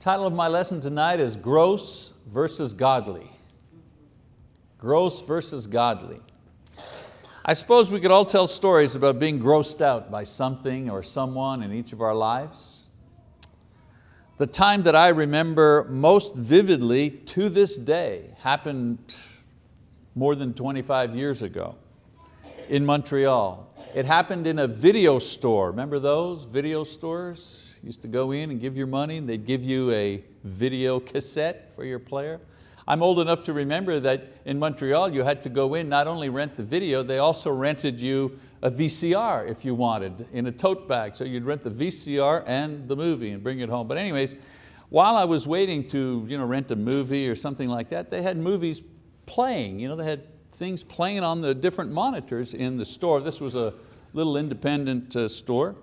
Title of my lesson tonight is Gross versus Godly. Gross versus godly. I suppose we could all tell stories about being grossed out by something or someone in each of our lives. The time that I remember most vividly to this day happened more than 25 years ago in Montreal. It happened in a video store. Remember those video stores? Used to go in and give your money and they'd give you a video cassette for your player. I'm old enough to remember that in Montreal you had to go in, not only rent the video, they also rented you a VCR if you wanted in a tote bag. So you'd rent the VCR and the movie and bring it home. But anyways, while I was waiting to you know, rent a movie or something like that, they had movies playing. You know, they had things playing on the different monitors in the store. This was a little independent uh, store.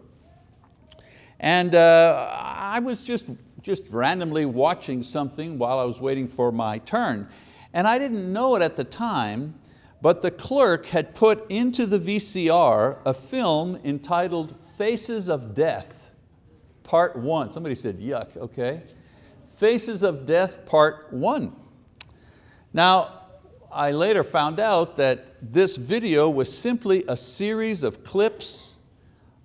And uh, I was just, just randomly watching something while I was waiting for my turn. And I didn't know it at the time, but the clerk had put into the VCR a film entitled Faces of Death, part one. Somebody said, yuck, okay. Faces of Death, part one. Now, I later found out that this video was simply a series of clips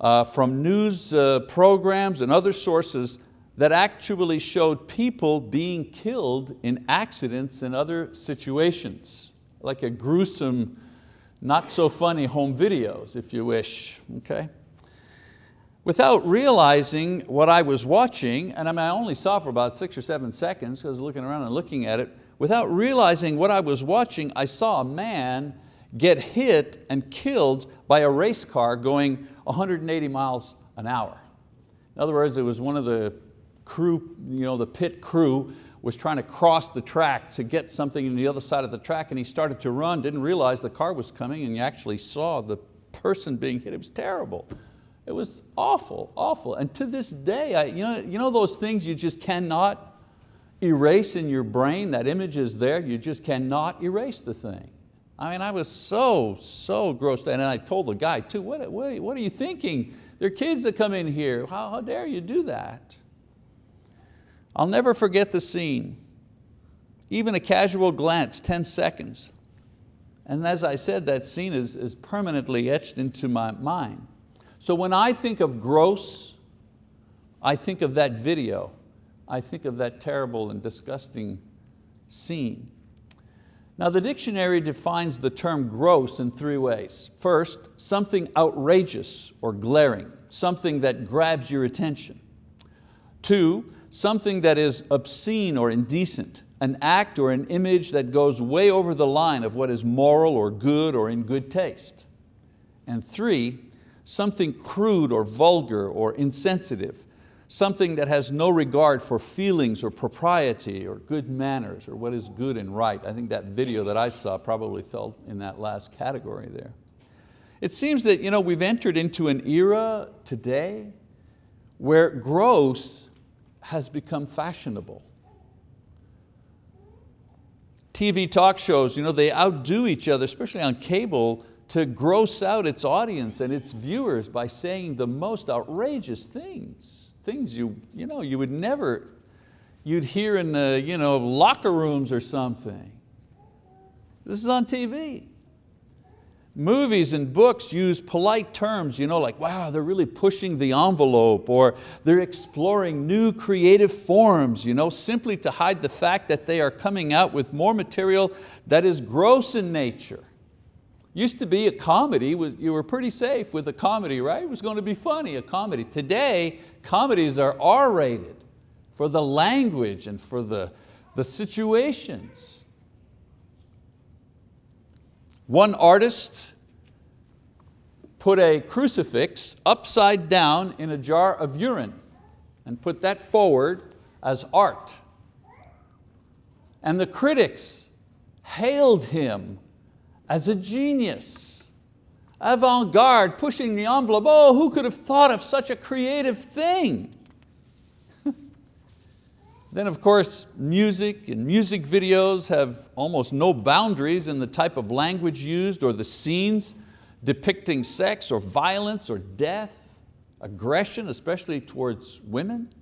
uh, from news uh, programs and other sources that actually showed people being killed in accidents and other situations, like a gruesome, not so funny home videos, if you wish, okay? Without realizing what I was watching, and I, mean, I only saw for about six or seven seconds because I was looking around and looking at it, without realizing what I was watching, I saw a man get hit and killed by a race car going 180 miles an hour. In other words, it was one of the crew, you know, the pit crew was trying to cross the track to get something on the other side of the track and he started to run, didn't realize the car was coming and you actually saw the person being hit. It was terrible. It was awful, awful. And to this day, I, you, know, you know those things you just cannot erase in your brain, that image is there, you just cannot erase the thing. I mean, I was so, so grossed out. And I told the guy too, what, what, what are you thinking? There are kids that come in here. How, how dare you do that? I'll never forget the scene. Even a casual glance, 10 seconds. And as I said, that scene is, is permanently etched into my mind. So when I think of gross, I think of that video I think of that terrible and disgusting scene. Now the dictionary defines the term gross in three ways. First, something outrageous or glaring, something that grabs your attention. Two, something that is obscene or indecent, an act or an image that goes way over the line of what is moral or good or in good taste. And three, something crude or vulgar or insensitive, something that has no regard for feelings or propriety or good manners or what is good and right. I think that video that I saw probably fell in that last category there. It seems that you know, we've entered into an era today where gross has become fashionable. TV talk shows, you know, they outdo each other, especially on cable, to gross out its audience and its viewers by saying the most outrageous things things you, you, know, you would never, you'd hear in the you know, locker rooms or something. This is on TV. Movies and books use polite terms, you know, like, wow, they're really pushing the envelope, or they're exploring new creative forms, you know, simply to hide the fact that they are coming out with more material that is gross in nature. Used to be a comedy, you were pretty safe with a comedy, right? It was going to be funny, a comedy. Today, comedies are R-rated for the language and for the, the situations. One artist put a crucifix upside down in a jar of urine and put that forward as art. And the critics hailed him as a genius, avant-garde, pushing the envelope. Oh, who could have thought of such a creative thing? then of course, music and music videos have almost no boundaries in the type of language used or the scenes depicting sex or violence or death, aggression, especially towards women.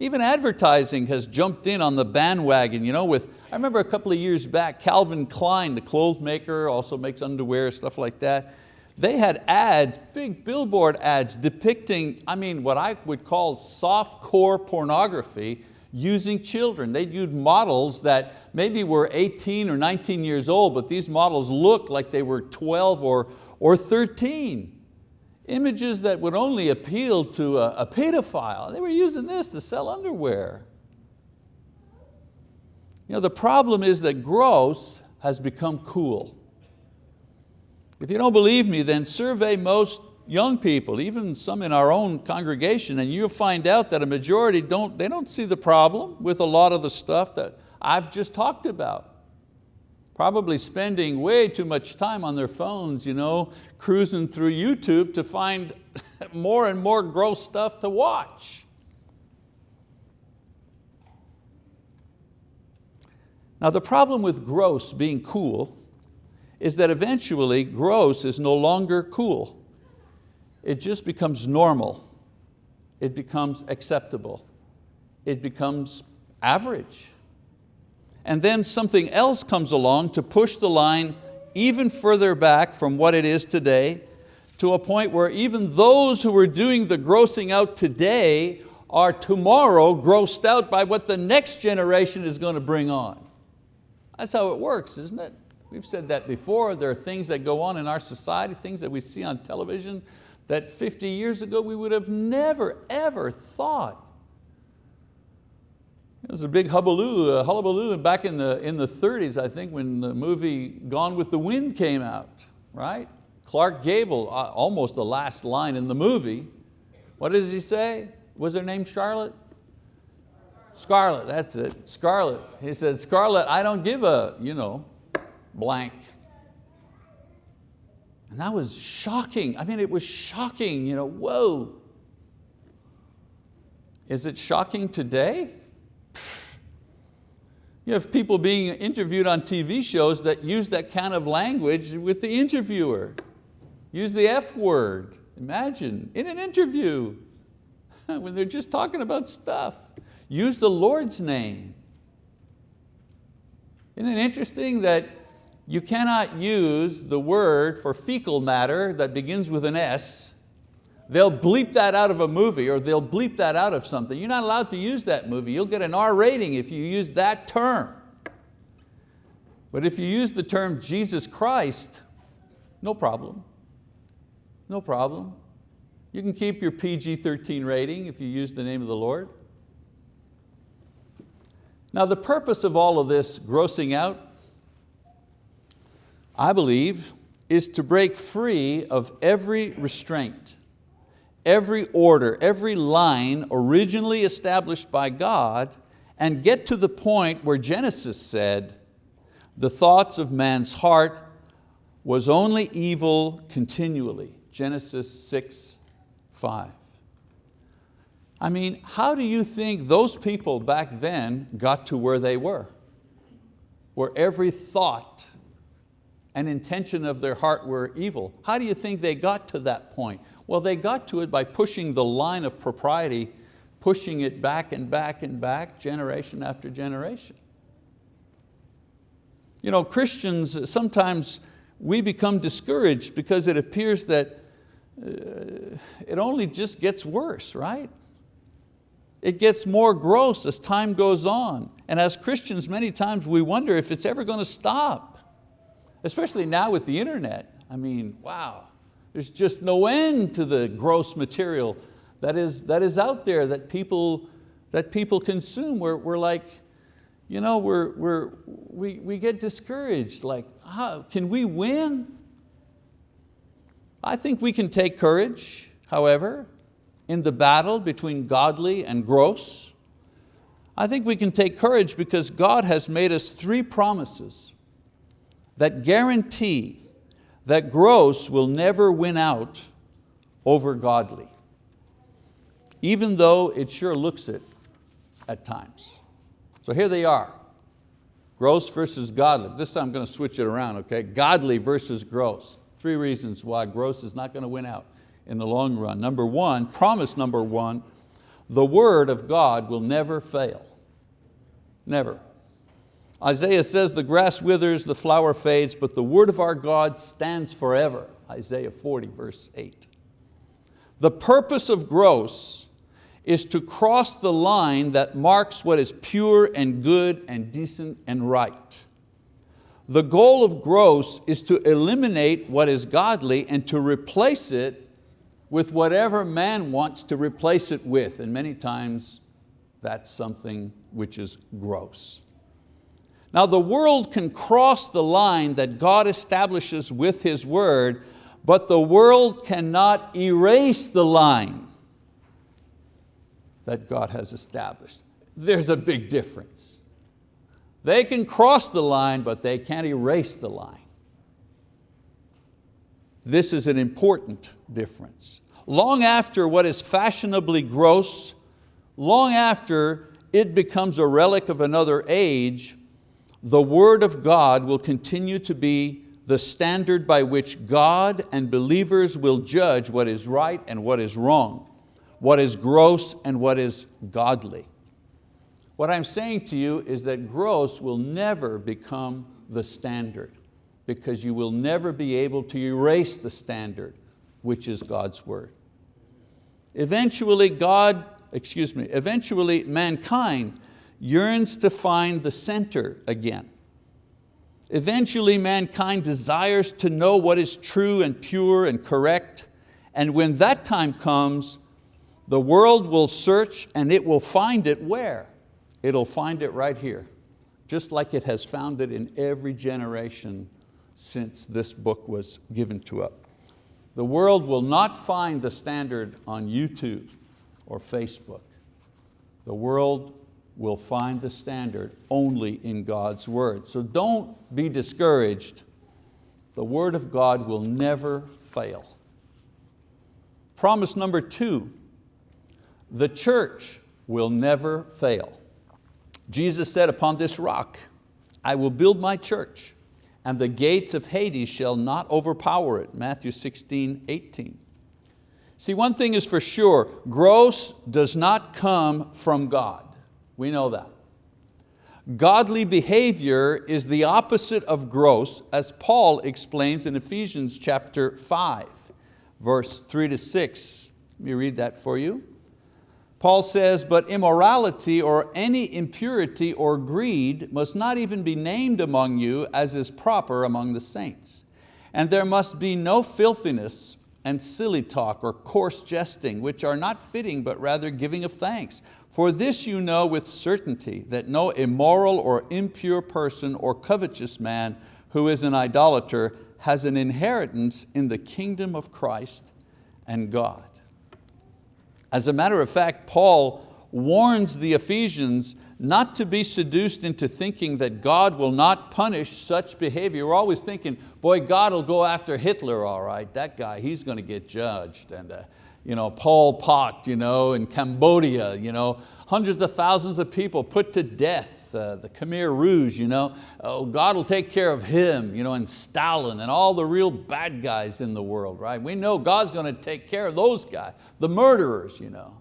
Even advertising has jumped in on the bandwagon. You know, with, I remember a couple of years back, Calvin Klein, the clothes maker, also makes underwear, stuff like that. They had ads, big billboard ads depicting, I mean, what I would call soft core pornography using children. They'd use models that maybe were 18 or 19 years old, but these models looked like they were 12 or, or 13. Images that would only appeal to a, a pedophile. They were using this to sell underwear. You know, the problem is that gross has become cool. If you don't believe me, then survey most young people, even some in our own congregation, and you'll find out that a majority don't, they don't see the problem with a lot of the stuff that I've just talked about. Probably spending way too much time on their phones, you know, cruising through YouTube to find more and more gross stuff to watch. Now the problem with gross being cool is that eventually gross is no longer cool. It just becomes normal. It becomes acceptable. It becomes average. And then something else comes along to push the line even further back from what it is today to a point where even those who are doing the grossing out today are tomorrow grossed out by what the next generation is going to bring on. That's how it works, isn't it? We've said that before. There are things that go on in our society, things that we see on television that 50 years ago we would have never, ever thought. It was a big hullabaloo, a hullabaloo back in the, in the 30s, I think, when the movie Gone with the Wind came out, right? Clark Gable, uh, almost the last line in the movie. What does he say? Was her name Charlotte? Scarlett, that's it, Scarlett. He said, Scarlett, I don't give a, you know, blank. And that was shocking. I mean, it was shocking, you know, whoa. Is it shocking today? You have people being interviewed on TV shows that use that kind of language with the interviewer. Use the F word, imagine, in an interview, when they're just talking about stuff. Use the Lord's name. Isn't it interesting that you cannot use the word for fecal matter that begins with an S. They'll bleep that out of a movie or they'll bleep that out of something. You're not allowed to use that movie. You'll get an R rating if you use that term. But if you use the term Jesus Christ, no problem. No problem. You can keep your PG-13 rating if you use the name of the Lord. Now the purpose of all of this grossing out I believe, is to break free of every restraint, every order, every line originally established by God and get to the point where Genesis said, the thoughts of man's heart was only evil continually. Genesis 6, 5. I mean, how do you think those people back then got to where they were? Where every thought and intention of their heart were evil. How do you think they got to that point? Well, they got to it by pushing the line of propriety, pushing it back and back and back, generation after generation. You know, Christians, sometimes we become discouraged because it appears that uh, it only just gets worse, right? It gets more gross as time goes on. And as Christians, many times we wonder if it's ever going to stop especially now with the internet. I mean, wow, there's just no end to the gross material that is, that is out there that people, that people consume. We're, we're like, you know, we're, we're, we, we get discouraged, like, can we win? I think we can take courage, however, in the battle between godly and gross. I think we can take courage because God has made us three promises that guarantee that gross will never win out over godly, even though it sure looks it at times. So here they are, gross versus godly. This time I'm going to switch it around, okay? Godly versus gross. Three reasons why gross is not going to win out in the long run. Number one, promise number one, The word of God will never fail, never. Isaiah says the grass withers, the flower fades, but the word of our God stands forever. Isaiah 40 verse 8. The purpose of gross is to cross the line that marks what is pure and good and decent and right. The goal of gross is to eliminate what is godly and to replace it with whatever man wants to replace it with. And many times that's something which is gross. Now the world can cross the line that God establishes with His word, but the world cannot erase the line that God has established. There's a big difference. They can cross the line, but they can't erase the line. This is an important difference. Long after what is fashionably gross, long after it becomes a relic of another age, the word of God will continue to be the standard by which God and believers will judge what is right and what is wrong what is gross and what is godly. What I'm saying to you is that gross will never become the standard because you will never be able to erase the standard, which is God's word. Eventually God, excuse me, eventually mankind yearns to find the center again. Eventually mankind desires to know what is true and pure and correct, and when that time comes, the world will search and it will find it where? It'll find it right here, just like it has found it in every generation since this book was given to us. The world will not find the standard on YouTube or Facebook. The world will find the standard only in God's word. So don't be discouraged. The word of God will never fail. Promise number two, the church will never fail. Jesus said, upon this rock, I will build my church and the gates of Hades shall not overpower it. Matthew 16, 18. See, one thing is for sure, gross does not come from God. We know that. Godly behavior is the opposite of gross, as Paul explains in Ephesians chapter 5, verse 3 to 6. Let me read that for you. Paul says, but immorality or any impurity or greed must not even be named among you as is proper among the saints. And there must be no filthiness and silly talk or coarse jesting, which are not fitting but rather giving of thanks. For this you know with certainty, that no immoral or impure person or covetous man who is an idolater has an inheritance in the kingdom of Christ and God. As a matter of fact, Paul warns the Ephesians not to be seduced into thinking that God will not punish such behavior. We're always thinking, boy, God will go after Hitler, all right, that guy, he's going to get judged. And uh, you know, Pol Pot you know, in Cambodia, you know, hundreds of thousands of people put to death, uh, the Khmer Rouge, you know, oh, God will take care of him, you know, and Stalin and all the real bad guys in the world, right? We know God's going to take care of those guys, the murderers, you know.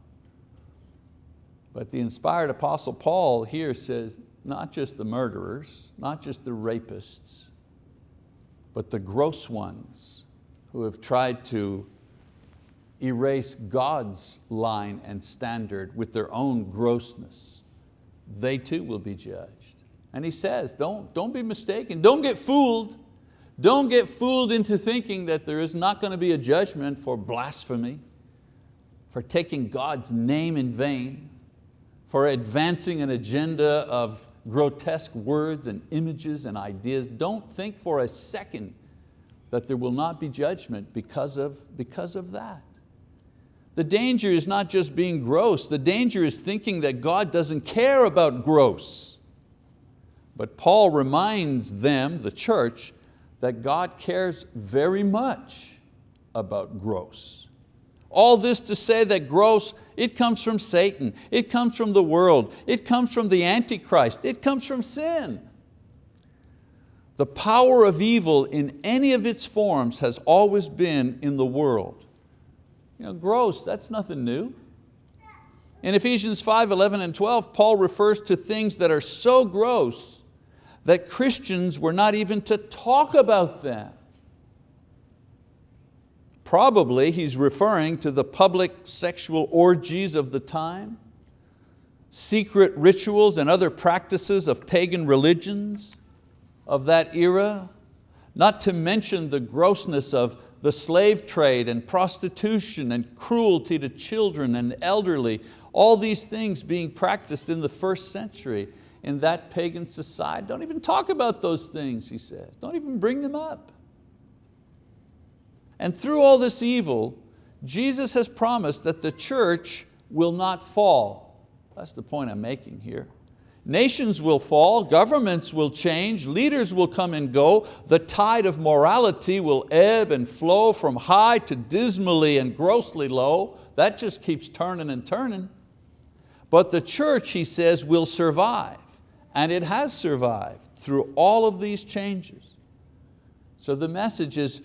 But the inspired apostle Paul here says, not just the murderers, not just the rapists, but the gross ones who have tried to erase God's line and standard with their own grossness, they too will be judged. And he says, don't, don't be mistaken, don't get fooled. Don't get fooled into thinking that there is not going to be a judgment for blasphemy, for taking God's name in vain, for advancing an agenda of grotesque words and images and ideas. Don't think for a second that there will not be judgment because of, because of that. The danger is not just being gross, the danger is thinking that God doesn't care about gross. But Paul reminds them, the church, that God cares very much about gross. All this to say that gross, it comes from Satan, it comes from the world, it comes from the Antichrist, it comes from sin. The power of evil in any of its forms has always been in the world. You know, gross, that's nothing new. In Ephesians 5, 11 and 12, Paul refers to things that are so gross that Christians were not even to talk about them. Probably he's referring to the public sexual orgies of the time, secret rituals and other practices of pagan religions of that era, not to mention the grossness of the slave trade and prostitution and cruelty to children and elderly, all these things being practiced in the first century in that pagan society. Don't even talk about those things, he says. Don't even bring them up. And through all this evil, Jesus has promised that the church will not fall. That's the point I'm making here. Nations will fall, governments will change, leaders will come and go, the tide of morality will ebb and flow from high to dismally and grossly low. That just keeps turning and turning. But the church, he says, will survive, and it has survived through all of these changes. So the message is,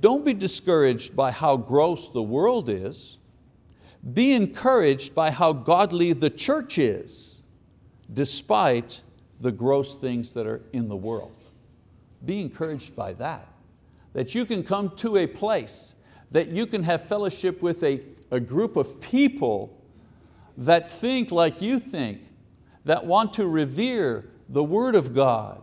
don't be discouraged by how gross the world is, be encouraged by how godly the church is despite the gross things that are in the world. Be encouraged by that. That you can come to a place, that you can have fellowship with a, a group of people that think like you think, that want to revere the word of God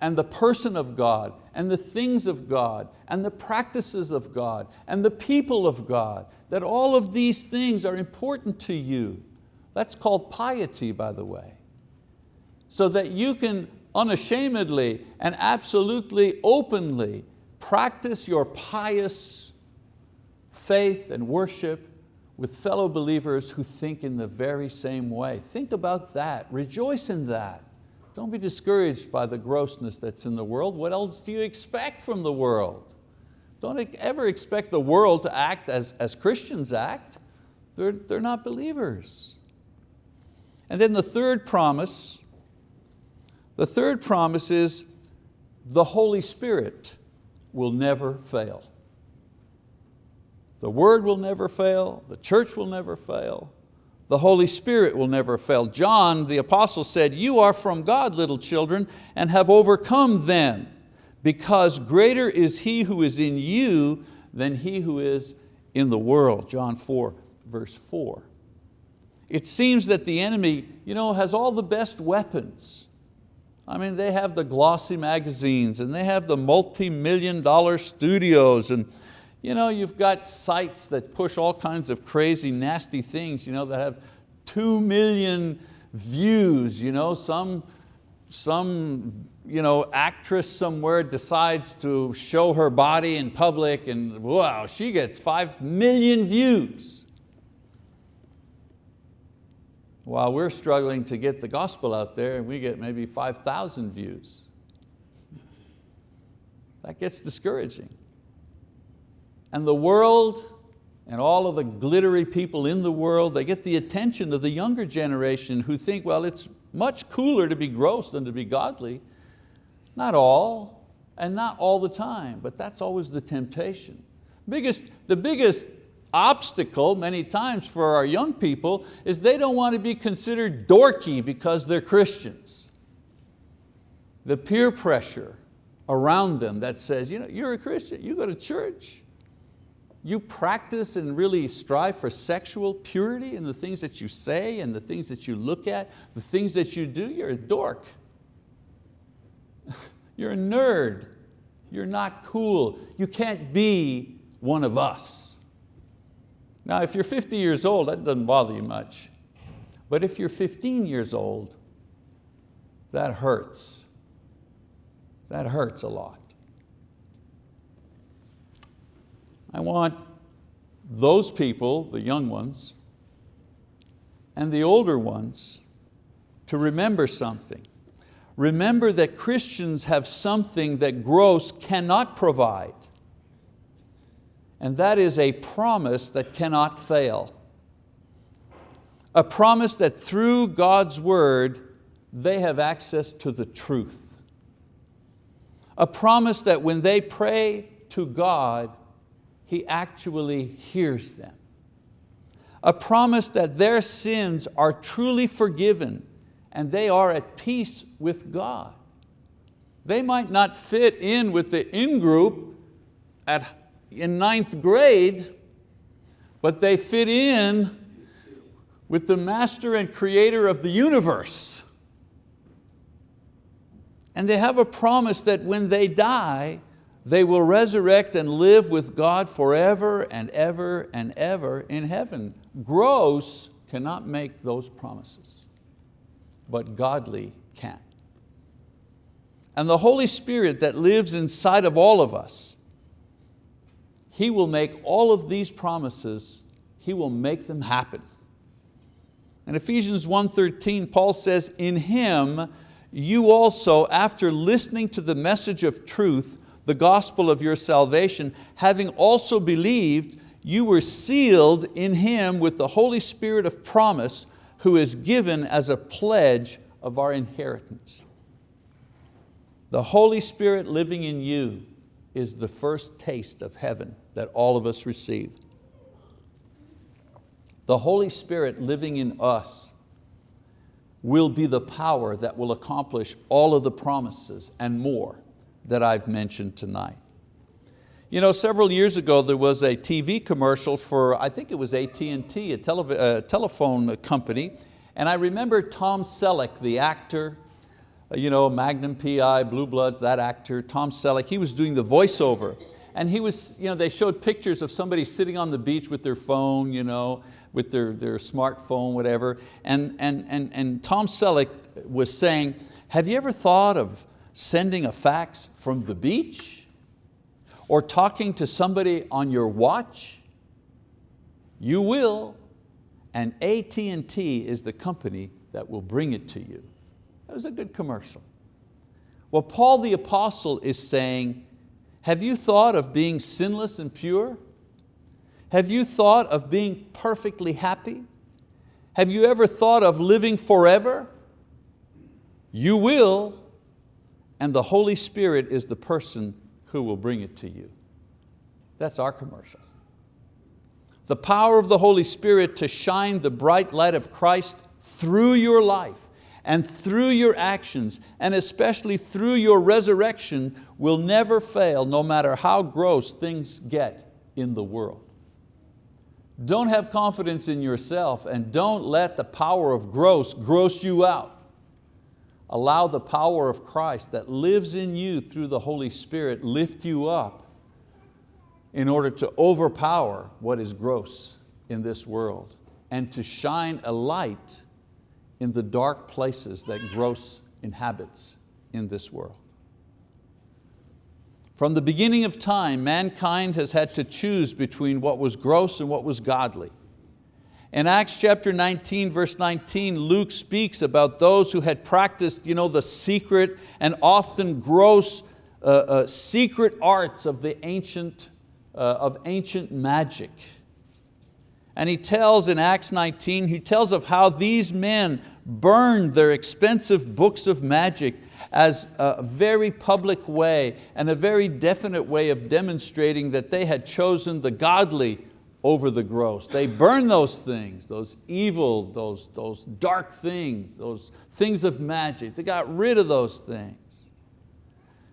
and the person of God and the things of God and the practices of God and the people of God, that all of these things are important to you. That's called piety, by the way so that you can unashamedly and absolutely openly practice your pious faith and worship with fellow believers who think in the very same way. Think about that, rejoice in that. Don't be discouraged by the grossness that's in the world. What else do you expect from the world? Don't ever expect the world to act as, as Christians act. They're, they're not believers. And then the third promise the third promise is the Holy Spirit will never fail. The word will never fail, the church will never fail, the Holy Spirit will never fail. John, the apostle said, you are from God, little children, and have overcome them, because greater is He who is in you than he who is in the world. John 4, verse 4. It seems that the enemy you know, has all the best weapons I mean, they have the glossy magazines and they have the multi-million dollar studios and you know, you've got sites that push all kinds of crazy, nasty things you know, that have two million views. You know, some, some you know, actress somewhere decides to show her body in public and wow, she gets five million views. while we're struggling to get the gospel out there and we get maybe 5,000 views. That gets discouraging. And the world and all of the glittery people in the world, they get the attention of the younger generation who think, well, it's much cooler to be gross than to be godly. Not all, and not all the time, but that's always the temptation. Biggest, the biggest obstacle many times for our young people is they don't want to be considered dorky because they're Christians. The peer pressure around them that says, you know, you're a Christian, you go to church, you practice and really strive for sexual purity in the things that you say and the things that you look at, the things that you do, you're a dork. you're a nerd. You're not cool. You can't be one of us. Now if you're 50 years old, that doesn't bother you much. But if you're 15 years old, that hurts. That hurts a lot. I want those people, the young ones, and the older ones, to remember something. Remember that Christians have something that gross cannot provide and that is a promise that cannot fail. A promise that through God's word, they have access to the truth. A promise that when they pray to God, He actually hears them. a promise that their sins are truly forgiven and they are at peace with God. They might not fit in with the in-group at, in ninth grade, but they fit in with the master and creator of the universe. And they have a promise that when they die, they will resurrect and live with God forever and ever and ever in heaven. Gross cannot make those promises, but godly can. And the Holy Spirit that lives inside of all of us, He will make all of these promises, He will make them happen. In Ephesians 1.13, Paul says, in Him you also, after listening to the message of truth, the gospel of your salvation, having also believed, you were sealed in Him with the Holy Spirit of promise, who is given as a pledge of our inheritance. The Holy Spirit living in you is the first taste of heaven that all of us receive. The Holy Spirit living in us will be the power that will accomplish all of the promises and more that I've mentioned tonight. You know, several years ago there was a TV commercial for, I think it was AT&T, a tele uh, telephone company, and I remember Tom Selleck, the actor, uh, you know, Magnum PI, Blue Bloods, that actor, Tom Selleck, he was doing the voiceover. And he was, you know, they showed pictures of somebody sitting on the beach with their phone, you know, with their, their smartphone, whatever. And, and, and, and Tom Selleck was saying, have you ever thought of sending a fax from the beach? Or talking to somebody on your watch? You will, and AT&T is the company that will bring it to you. That was a good commercial. Well, Paul the apostle is saying, have you thought of being sinless and pure? Have you thought of being perfectly happy? Have you ever thought of living forever? You will, and the Holy Spirit is the person who will bring it to you. That's our commercial. The power of the Holy Spirit to shine the bright light of Christ through your life and through your actions, and especially through your resurrection, will never fail no matter how gross things get in the world. Don't have confidence in yourself and don't let the power of gross gross you out. Allow the power of Christ that lives in you through the Holy Spirit lift you up in order to overpower what is gross in this world and to shine a light in the dark places that gross inhabits in this world. From the beginning of time, mankind has had to choose between what was gross and what was godly. In Acts chapter 19, verse 19, Luke speaks about those who had practiced you know, the secret and often gross uh, uh, secret arts of the ancient, uh, of ancient magic. And he tells in Acts 19, he tells of how these men burned their expensive books of magic as a very public way and a very definite way of demonstrating that they had chosen the godly over the gross. They burn those things, those evil, those, those dark things, those things of magic. They got rid of those things.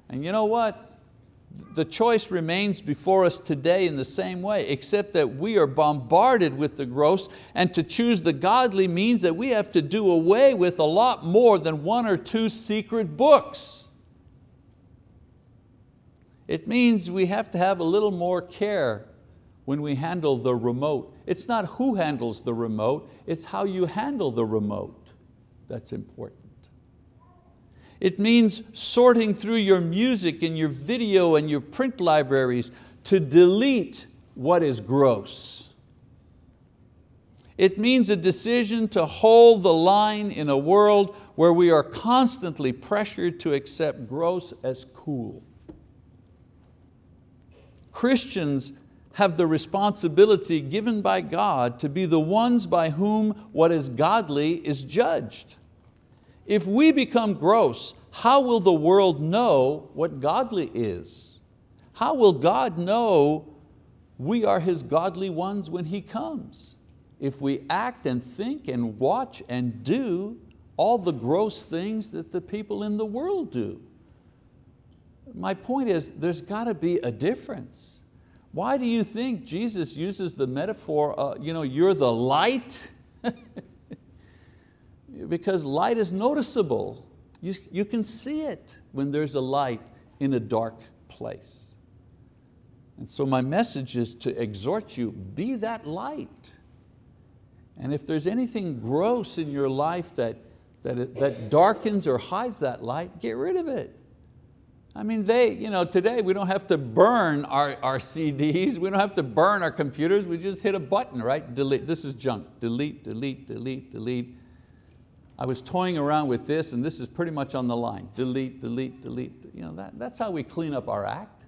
And you know what? the choice remains before us today in the same way, except that we are bombarded with the gross and to choose the godly means that we have to do away with a lot more than one or two secret books. It means we have to have a little more care when we handle the remote. It's not who handles the remote, it's how you handle the remote that's important. It means sorting through your music and your video and your print libraries to delete what is gross. It means a decision to hold the line in a world where we are constantly pressured to accept gross as cool. Christians have the responsibility given by God to be the ones by whom what is godly is judged. If we become gross, how will the world know what godly is? How will God know we are His godly ones when He comes? if we act and think and watch and do all the gross things that the people in the world do. My point is, there's got to be a difference. Why do you think Jesus uses the metaphor, uh, you know, you're the light? because light is noticeable. You, you can see it when there's a light in a dark place. And so my message is to exhort you, be that light. And if there's anything gross in your life that, that, it, that darkens or hides that light, get rid of it. I mean, they, you know, today we don't have to burn our, our CDs, we don't have to burn our computers, we just hit a button, right? Delete, this is junk, delete, delete, delete, delete. I was toying around with this and this is pretty much on the line. Delete, delete, delete. You know, that, that's how we clean up our act.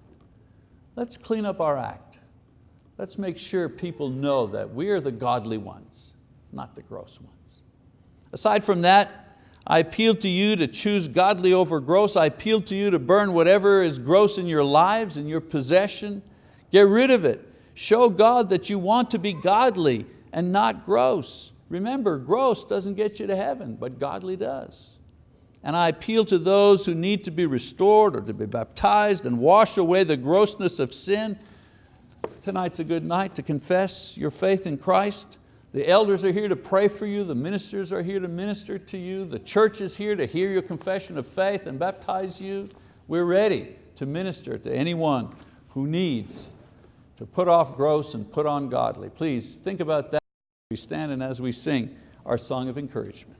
Let's clean up our act. Let's make sure people know that we are the godly ones, not the gross ones. Aside from that, I appeal to you to choose godly over gross. I appeal to you to burn whatever is gross in your lives, in your possession. Get rid of it. Show God that you want to be godly and not gross. Remember, gross doesn't get you to heaven, but godly does. And I appeal to those who need to be restored or to be baptized and wash away the grossness of sin. Tonight's a good night to confess your faith in Christ. The elders are here to pray for you. The ministers are here to minister to you. The church is here to hear your confession of faith and baptize you. We're ready to minister to anyone who needs to put off gross and put on godly. Please think about that as we stand and as we sing our song of encouragement.